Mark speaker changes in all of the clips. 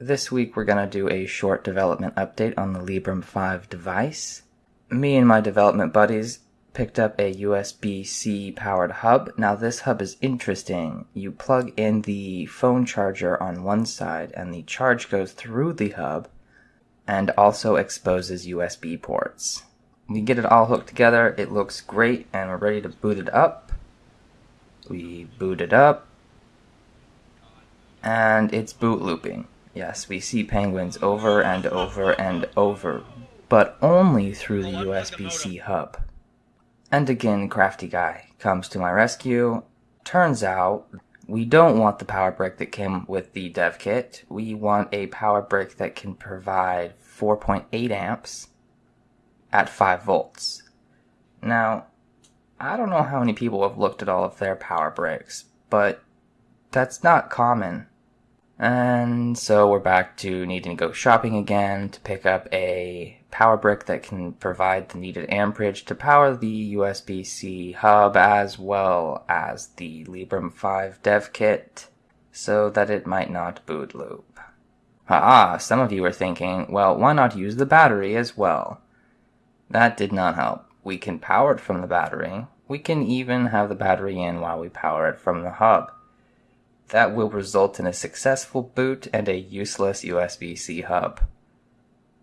Speaker 1: This week we're going to do a short development update on the Librem 5 device. Me and my development buddies picked up a USB-C powered hub. Now this hub is interesting. You plug in the phone charger on one side and the charge goes through the hub and also exposes USB ports. We get it all hooked together, it looks great and we're ready to boot it up. We boot it up and it's boot looping. Yes, we see penguins over and over and over, but only through the USB-C hub. And again, Crafty Guy comes to my rescue. Turns out, we don't want the power brick that came with the dev kit. We want a power brick that can provide 4.8 amps at 5 volts. Now, I don't know how many people have looked at all of their power bricks, but that's not common and so we're back to needing to go shopping again to pick up a power brick that can provide the needed amperage to power the USB-C hub as well as the Librem 5 dev kit so that it might not boot loop. Ah, some of you are thinking, well, why not use the battery as well? That did not help. We can power it from the battery. We can even have the battery in while we power it from the hub that will result in a successful boot and a useless USB-C hub.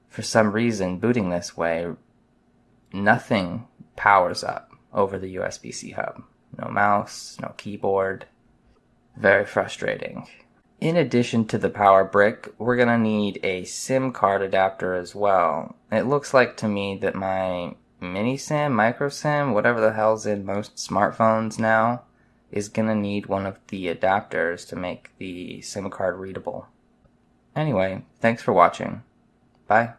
Speaker 1: For some reason, booting this way, nothing powers up over the USB-C hub. No mouse, no keyboard. Very frustrating. In addition to the power brick, we're going to need a SIM card adapter as well. It looks like to me that my mini SIM, micro SIM, whatever the hell's in most smartphones now, is going to need one of the adapters to make the SIM card readable. Anyway, thanks for watching. Bye.